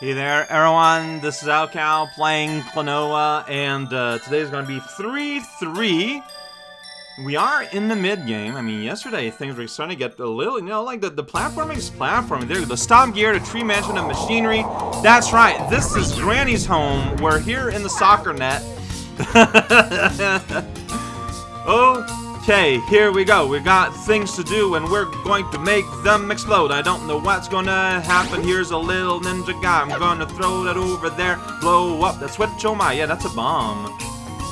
Hey there, everyone. This is Alcal playing Klonoa, and uh, today is going to be 3-3. We are in the mid-game. I mean, yesterday things were starting to get a little, you know, like the, the platforming is platforming. There, the stomp gear, the tree mansion of machinery. That's right, this is Granny's home. We're here in the soccer net. okay, here we go. We got things to do, and we're going to make them explode. I don't know what's gonna happen. Here's a little ninja guy. I'm gonna throw that over there. Blow up that switch. Oh my, yeah, that's a bomb.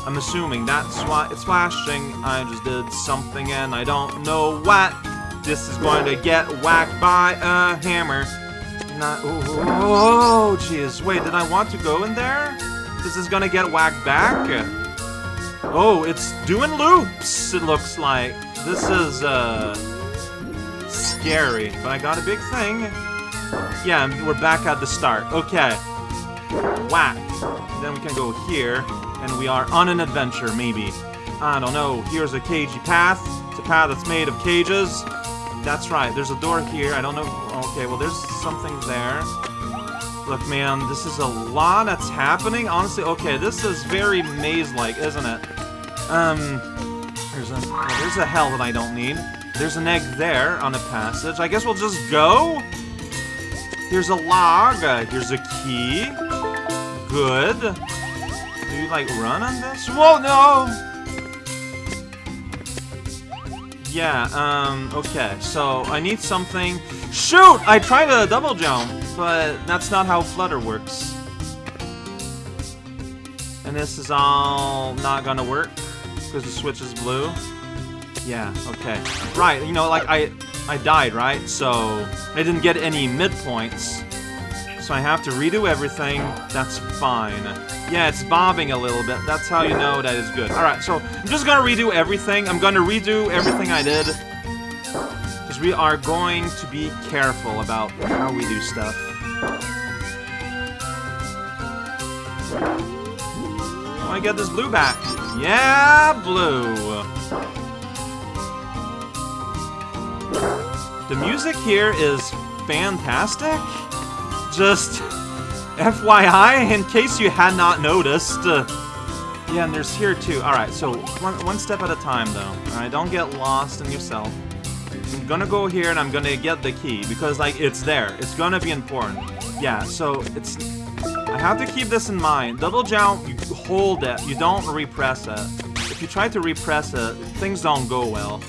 I'm assuming that's why it's flashing. I just did something and I don't know what. This is going to get whacked by a hammer. Not. Oh, oh, oh, jeez. Wait, did I want to go in there? This is gonna get whacked back. Oh, it's doing loops. It looks like this is uh scary. But I got a big thing. Yeah, we're back at the start. Okay. Whack. Then we can go here and we are on an adventure, maybe. I don't know. Here's a cagey path. It's a path that's made of cages. That's right. There's a door here. I don't know. Okay, well, there's something there. Look, man, this is a lot that's happening. Honestly, okay, this is very maze-like, isn't it? Um, there's a, there's a hell that I don't need. There's an egg there on a passage. I guess we'll just go. Here's a log. Uh, here's a key. Good. Do you, like, run on this? Whoa, no! Yeah, um, okay. So, I need something... Shoot! I tried a double jump, but that's not how Flutter works. And this is all not gonna work, because the switch is blue. Yeah, okay. Right, you know, like, I, I died, right? So, I didn't get any midpoints. So I have to redo everything. That's fine. Yeah, it's bobbing a little bit. That's how you know that is good. Alright, so I'm just gonna redo everything. I'm gonna redo everything I did. Because we are going to be careful about how we do stuff. I want to get this blue back. Yeah, blue. The music here is fantastic. Just FYI, in case you had not noticed. Uh, yeah, and there's here too. Alright, so one, one step at a time though. Alright, don't get lost in yourself. I'm gonna go here and I'm gonna get the key because like it's there. It's gonna be important. Yeah, so it's I have to keep this in mind. Double jump, you hold it, you don't repress it. If you try to repress it, things don't go well.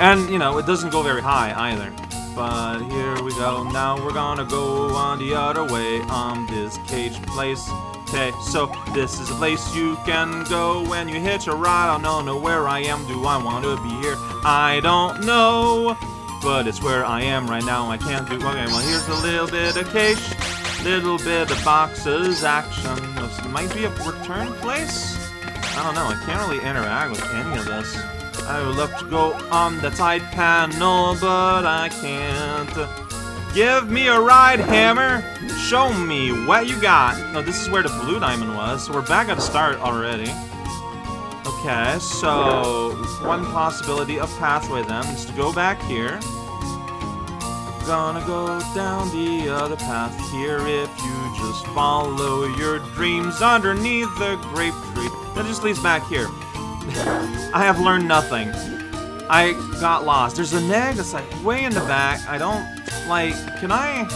And, you know, it doesn't go very high either. But here we go, now we're gonna go on the other way on this cage place. Okay, so this is a place you can go when you hitch a ride. I don't know where I am, do I want to be here? I don't know, but it's where I am right now. I can't do, okay, well here's a little bit of cash. little bit of boxes, action. This might be a return place? I don't know, I can't really interact with any of this. I would love to go on the side panel, but I can't. Give me a ride, Hammer! Show me what you got! No, this is where the blue diamond was, so we're back at the start already. Okay, so one possibility of pathway then is to go back here. Gonna go down the other path here if you just follow your dreams underneath the grape tree. That just leads back here. I have learned nothing. I got lost. There's an egg that's like way in the back. I don't like. Can I?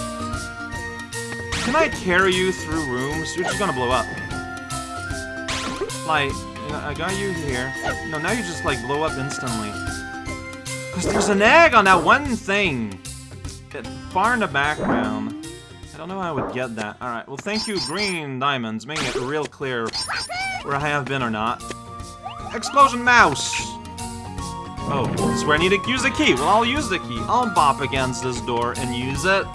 Can I carry you through rooms? You're just gonna blow up. Like, I got you here. No, now you just like blow up instantly. Cause there's an egg on that one thing. It, far in the background. I don't know how I would get that. Alright, well thank you, Green Diamonds, making it real clear where I have been or not. Explosion Mouse! Oh, this is where I need to use the key. Well, I'll use the key. I'll bop against this door and use it.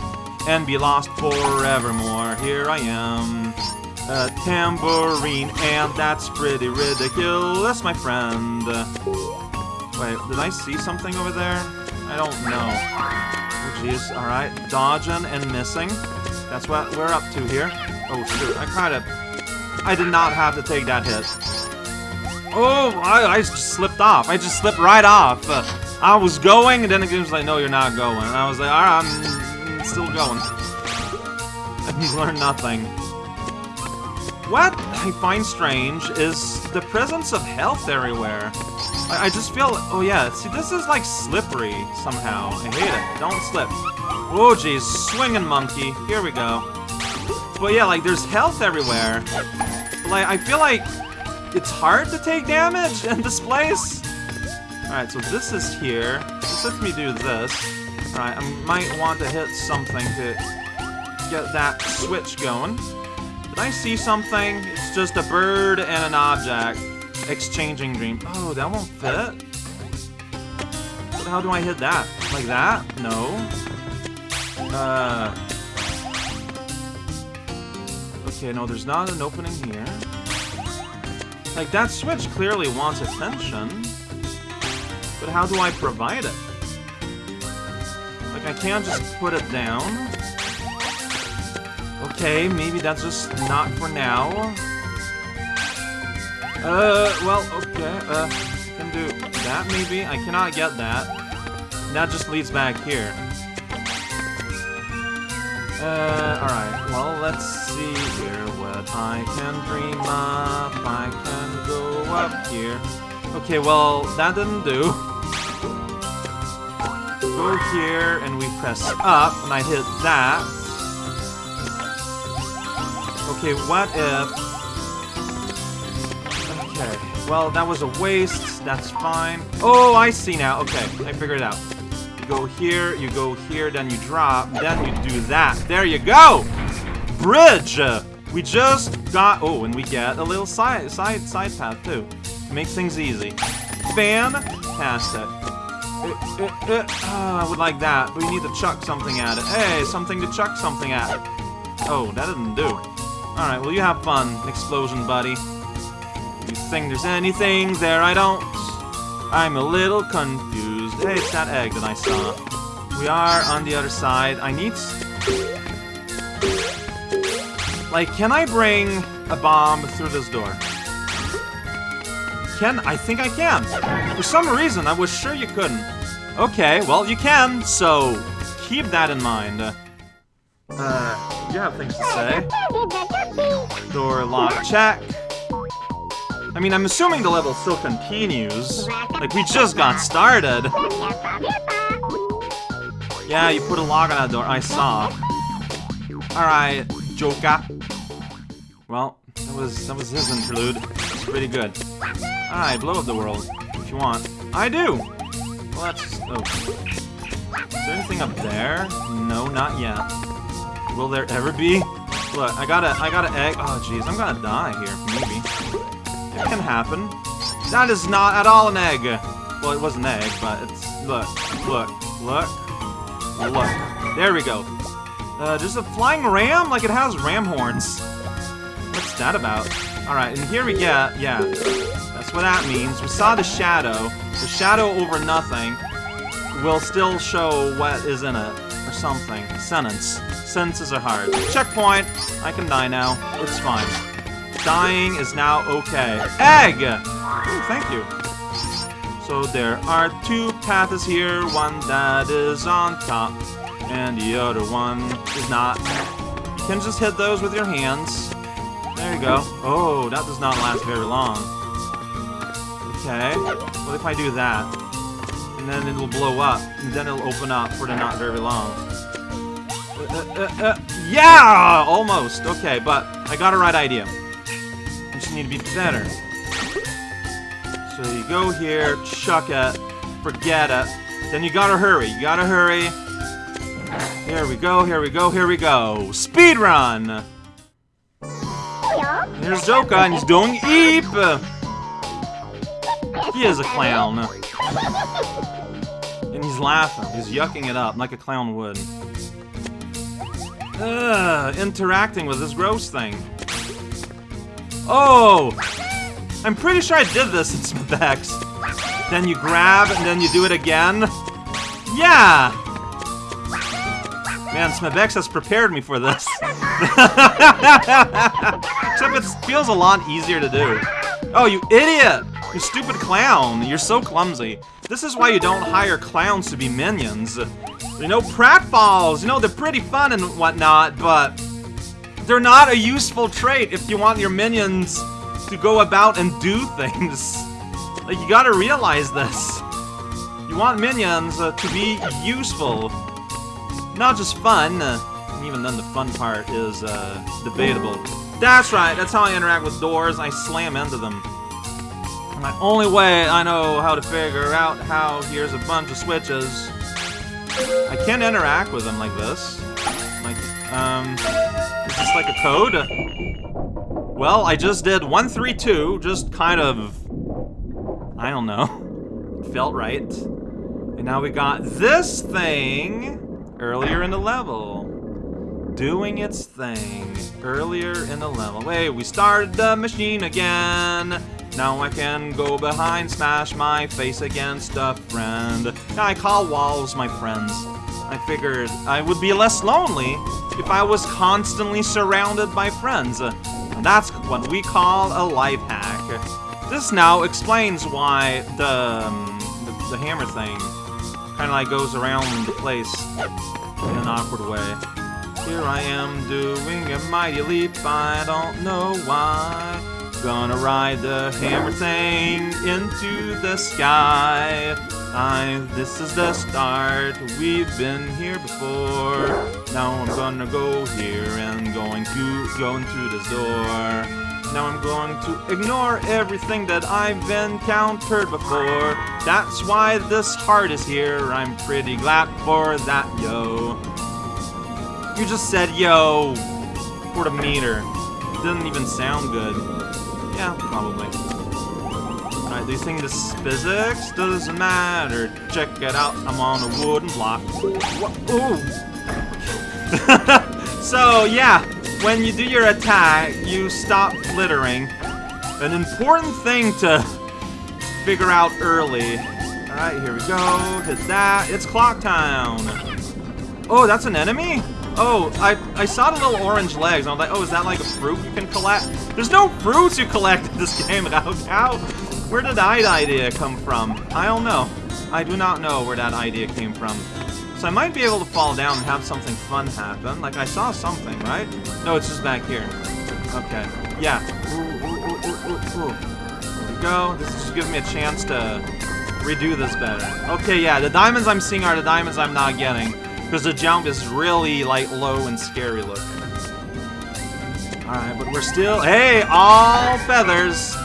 And be lost forevermore. Here I am. A tambourine, and that's pretty ridiculous, my friend. Wait, did I see something over there? I don't know. Oh, jeez. Alright. Dodging and missing. That's what we're up to here. Oh, shoot. I kind of... I did not have to take that hit. Oh, I, I just slipped off. I just slipped right off. Uh, I was going, and then it was like, no, you're not going. And I was like, alright, I'm still going. I didn't learn nothing. What I find strange is the presence of health everywhere. I, I just feel, oh yeah, see this is like slippery somehow. I hate it, don't slip. Oh jeez, swinging monkey, here we go. But yeah, like there's health everywhere. Like I feel like it's hard to take damage in this place. Alright, so this is here. This lets me do this. Alright, I might want to hit something to get that switch going. Did I see something? It's just a bird and an object. Exchanging dream. Oh, that won't fit? But how do I hit that? Like that? No. Uh... Okay, no, there's not an opening here. Like, that switch clearly wants attention. But how do I provide it? Like, I can't just put it down. Okay, maybe that's just not for now. Uh, well, okay, uh, can do that maybe? I cannot get that. That just leads back here. Uh, alright, well, let's see here what I can dream up. I can go up here. Okay, well, that didn't do. Go here, and we press up, and I hit that. Okay, what if... Okay, well, that was a waste. That's fine. Oh, I see now. Okay, I figured it out. You go here, you go here, then you drop, then you do that. There you go! Bridge! We just got... Oh, and we get a little side side side path, too. Makes things easy. Fantastic. Uh, uh, uh, oh, I would like that, but we need to chuck something at it. Hey, something to chuck something at. Oh, that didn't do. Alright, well you have fun, explosion buddy. You think there's anything there I don't? I'm a little confused. Hey, it's that egg that I saw. We are on the other side. I need... Like, can I bring a bomb through this door? Can? I think I can. For some reason, I was sure you couldn't. Okay, well, you can, so keep that in mind. Uh, you have things to say. Door lock, check. I mean, I'm assuming the level still continues. Like, we just got started. Yeah, you put a lock on that door. I saw. Alright, Joka. Well, that was that was his interlude. It's pretty good. Alright, blow up the world, if you want. I do! Well, that's... Oh. Is there anything up there? No, not yet. Will there ever be? Look, I got a, I got an egg. Oh, jeez, I'm gonna die here, maybe. It can happen. That is not at all an egg. Well, it was an egg, but it's... Look, look, look, look. There we go. Uh, there's a flying ram? Like, it has ram horns. What's that about? Alright, and here we get... Yeah, that's what that means. We saw the shadow. The shadow over nothing will still show what is in it. Or something. Sentence. Sentences are hard. Checkpoint! I can die now. It's fine. Dying is now okay. Egg! Ooh, thank you. So there are two paths here, one that is on top, and the other one is not. You can just hit those with your hands. There you go. Oh, that does not last very long. Okay. What if I do that? And then it'll blow up, and then it'll open up for the not very long. Uh, uh, uh, uh, yeah! Almost. Okay, but I got a right idea. I just need to be better. So you go here, chuck it, forget it. Then you gotta hurry. You gotta hurry. Here we go, here we go, here we go. Speed run! Here's Joka, and he's doing Eep! He is a clown. And he's laughing. He's yucking it up like a clown would. Ugh, interacting with this gross thing. Oh! I'm pretty sure I did this in Smithx. Then you grab, and then you do it again. Yeah! Man, Smithx has prepared me for this. Except it feels a lot easier to do. Oh, you idiot! You stupid clown! You're so clumsy. This is why you don't hire clowns to be minions. You know, pratfalls, you know, they're pretty fun and whatnot, but they're not a useful trait if you want your minions to go about and do things. Like, you gotta realize this. You want minions uh, to be useful, not just fun. Uh, even then, the fun part is uh, debatable. That's right, that's how I interact with doors. I slam into them. My only way I know how to figure out how here's a bunch of switches. I can't interact with them like this. Like, um, is this like a code? Well, I just did 132, just kind of, I don't know, felt right. And now we got this thing earlier in the level. Doing its thing earlier in the level. Wait, we started the machine again. Now I can go behind, smash my face against a friend. Now I call walls my friends. I figured I would be less lonely if I was constantly surrounded by friends. And that's what we call a life hack. This now explains why the, um, the, the hammer thing kind of like goes around the place in an awkward way. Here I am doing a mighty leap, I don't know why. Gonna ride the hammer thing into the sky. I, this is the start, we've been here before. Now I'm gonna go here and going to, going through this door. Now I'm going to ignore everything that I've encountered before. That's why this heart is here. I'm pretty glad for that, yo. You just said yo for the meter. Didn't even sound good. Yeah, probably. Alright, do you think this physics? Doesn't matter. Check it out. I'm on a wooden block. Ooh! so, yeah, when you do your attack, you stop flittering. An important thing to figure out early. Alright, here we go. Hit that. It's clock town. Oh, that's an enemy? Oh, I, I saw the little orange legs, and I was like, oh, is that like a fruit you can collect? There's no fruits you collect in this game, how, how, where did that idea come from? I don't know. I do not know where that idea came from. So I might be able to fall down and have something fun happen. Like, I saw something, right? No, it's just back here. Okay. Yeah. Ooh, ooh, ooh. There we go. This is just giving me a chance to redo this better. Okay, yeah, the diamonds I'm seeing are the diamonds I'm not getting. Because the jump is really, like, low and scary looking. Alright, but we're still... Hey, all feathers!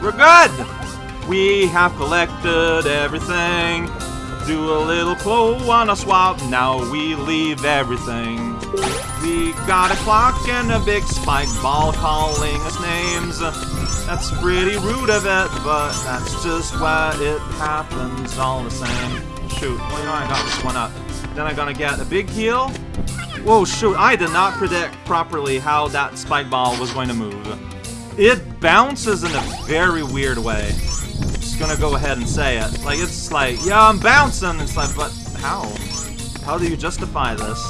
We're good! We have collected everything. Do a little claw on a swap, now we leave everything. We got a clock and a big spike ball calling us names. That's pretty rude of it, but that's just what it happens all the same. Shoot, well, you know, I got this one up. Then I'm gonna get a big heal. Whoa, shoot, I did not predict properly how that spike ball was going to move. It bounces in a very weird way. Gonna go ahead and say it. Like, it's like, yeah, I'm bouncing! It's like, but how? How do you justify this?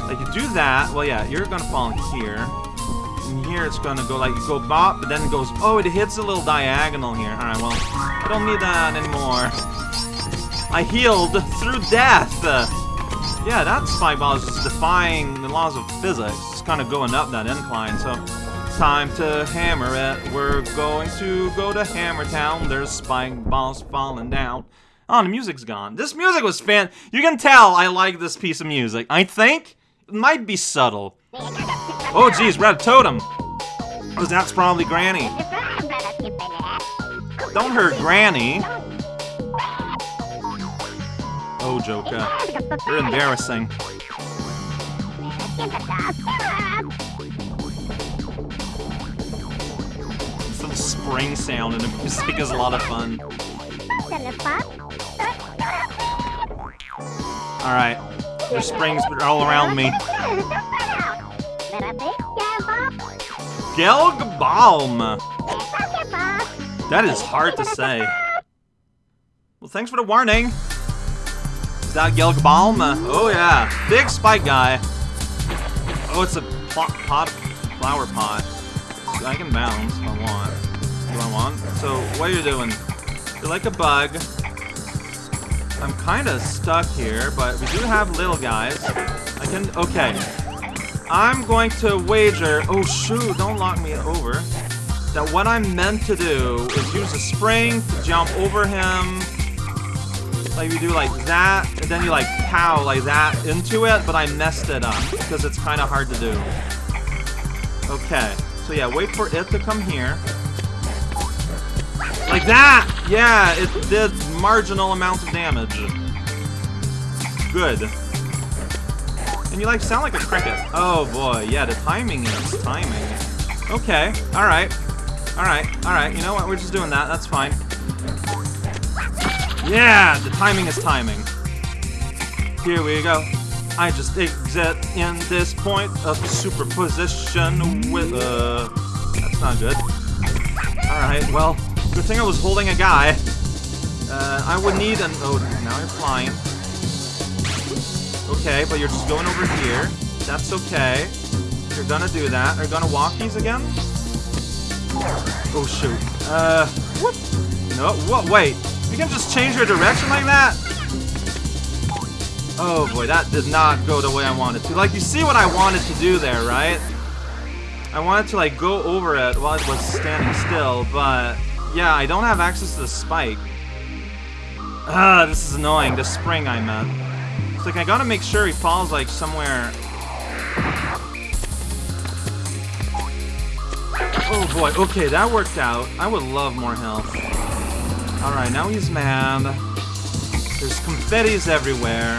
Like, you do that, well, yeah, you're gonna fall in here. And here it's gonna go like, you go bop, but then it goes, oh, it hits a little diagonal here. Alright, well, I don't need that anymore. I healed through death! Yeah, that spike ball is just defying the laws of physics. It's kind of going up that incline, so time to hammer it. We're going to go to Hammer Town. There's spike balls falling down. Oh, the music's gone. This music was fan. You can tell I like this piece of music. I think it might be subtle. Oh, geez, red totem. Because that's probably Granny. Don't hurt Granny. Oh, Joka. You're embarrassing. Spring sound and the music is a lot of fun. Alright. There's springs all around me. Gelg Bolm! That is hard to say. Well, thanks for the warning. Is that Gelg Bolm? Oh yeah, big spike guy. Oh, it's a pot, pot flower pot. I can bounce if I want. I want? So, what are you doing? You're like a bug. I'm kind of stuck here, but we do have little guys. I can... Okay. I'm going to wager... Oh, shoot, don't lock me over. That what I'm meant to do is use a spring to jump over him. Like, you do like that, and then you like pow like that into it, but I messed it up because it's kind of hard to do. Okay, so yeah, wait for it to come here. Like that! Yeah, it did marginal amounts of damage. Good. And you like sound like a cricket. Oh boy, yeah, the timing is timing. Okay, alright. Alright, alright, you know what, we're just doing that, that's fine. Yeah, the timing is timing. Here we go. I just exit in this point of superposition with, uh, that's not good. Alright, well, good thing I was holding a guy. Uh, I would need an, oh, now you're flying. Okay, but you're just going over here. That's okay. You're gonna do that. Are you gonna walk these again? Oh, shoot. Uh, what? No, what? Wait. You can just change your direction like that? Oh boy, that did not go the way I wanted to. Like, you see what I wanted to do there, right? I wanted to, like, go over it while it was standing still, but... Yeah, I don't have access to the spike. Ah, this is annoying. The spring I meant. It's like, I gotta make sure he falls, like, somewhere... Oh boy, okay, that worked out. I would love more health. Alright, now he's mad. There's confettis everywhere.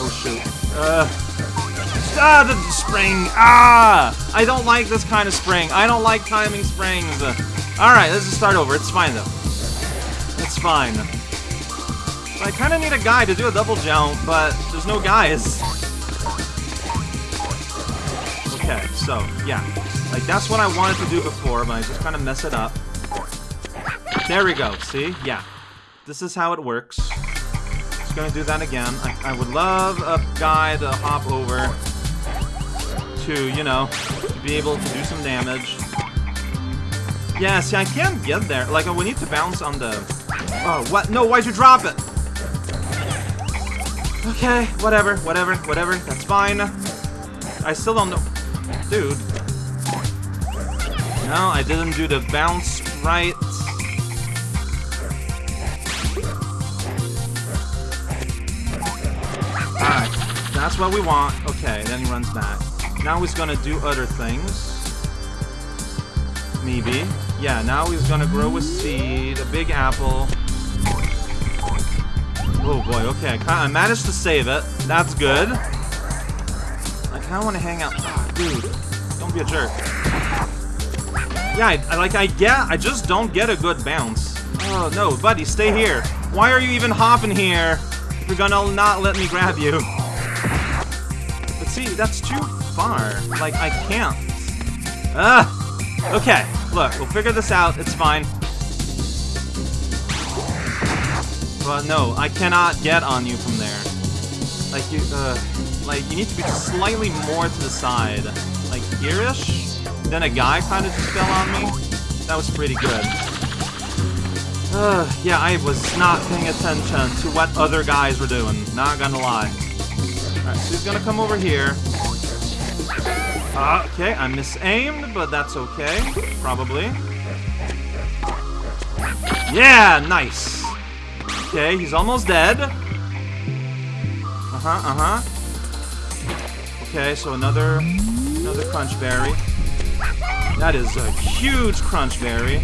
Oh shoot. Uh, ah, the spring! Ah! I don't like this kind of spring. I don't like timing springs. Alright, let's just start over. It's fine though. It's fine. I kind of need a guy to do a double jump, but there's no guys. Okay, so, yeah. Like, that's what I wanted to do before, but I just kind of mess it up. There we go, see? Yeah. This is how it works. Just gonna do that again. I, I would love a guy to hop over to, you know, be able to do some damage. Yeah, see, I can't get there. Like, uh, we need to bounce on the... Oh, what? No, why'd you drop it? Okay, whatever, whatever, whatever. That's fine. I still don't know... Dude. No, I didn't do the bounce right. Alright, that's what we want. Okay, then he runs back. Now he's gonna do other things. Maybe. Yeah, now he's gonna grow a seed, a big apple. Oh boy, okay, I managed to save it. That's good. I kinda wanna hang out. Dude, don't be a jerk. Yeah, I, I, like, I get, I just don't get a good bounce. Oh, no, buddy, stay here. Why are you even hopping here? You're gonna not let me grab you. But see, that's too far. Like, I can't. Ah! Okay, look, we'll figure this out. It's fine. But no, I cannot get on you from there. Like, you, uh, like, you need to be slightly more to the side. Like, here-ish? Then a guy kind of just fell on me. That was pretty good. Uh, yeah, I was not paying attention to what other guys were doing. Not gonna lie. Alright, so he's gonna come over here. Uh, okay, I misaimed, but that's okay. Probably. Yeah, nice. Okay, he's almost dead. Uh-huh, uh-huh. Okay, so another another crunch berry. That is a huge crunch berry.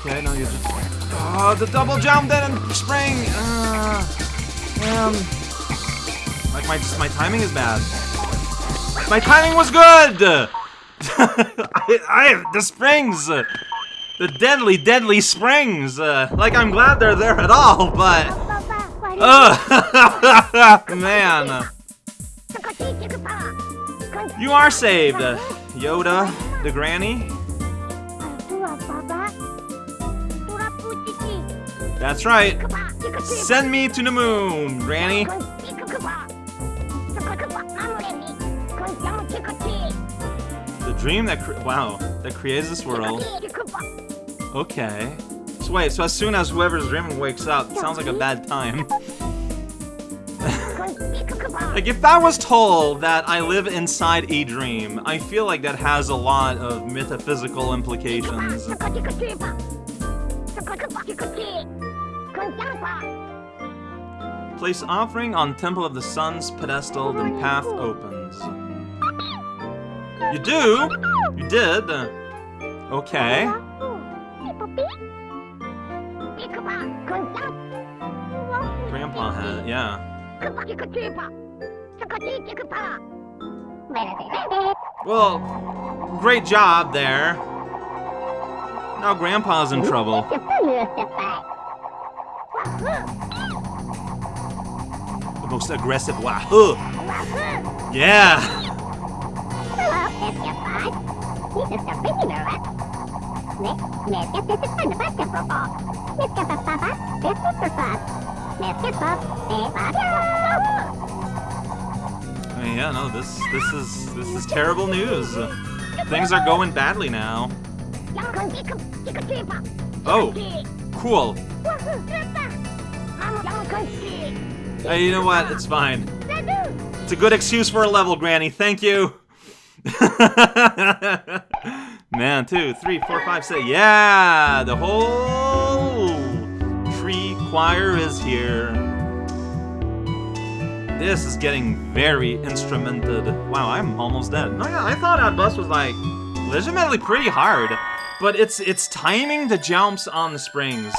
Okay, now you just... Oh, the double jump then and spring! Uh, um... Like, my, my timing is bad. My timing was good! I, I, the springs! The deadly, deadly springs! Uh, like, I'm glad they're there at all, but... Uh, man. You are saved, Yoda the granny? That's right. Send me to the moon, granny. The dream that wow that creates this world. Okay. So wait, so as soon as whoever's dreaming wakes up, sounds like a bad time. Like, if I was told that I live inside a dream, I feel like that has a lot of metaphysical implications. Place offering on Temple of the Sun's pedestal, then path opens. You do? You did? Uh, okay. Grandpa had, yeah. Well, great job there. Now Grandpa's in trouble. The most aggressive Wahoo! Yeah! I mean, yeah, no, this this is this is terrible news. Things are going badly now. Oh, cool. Hey, you know what? It's fine. It's a good excuse for a level, Granny. Thank you. Man, two, three, four, five, six. Yeah, the whole tree choir is here. This is getting very instrumented. Wow, I'm almost dead. No, yeah, I thought that bus was like legitimately pretty hard, but it's it's timing the jumps on the springs.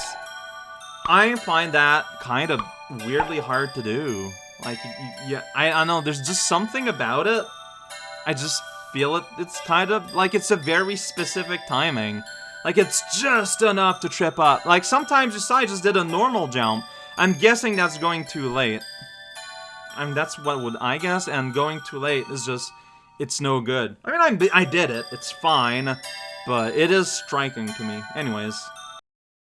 I find that kind of weirdly hard to do. Like, yeah, I, I know, there's just something about it. I just feel it, it's kind of, like, it's a very specific timing. Like, it's just enough to trip up. Like, sometimes just I just did a normal jump. I'm guessing that's going too late. I mean, that's what would I guess, and going too late is just, it's no good. I mean, I, I did it, it's fine, but it is striking to me. Anyways,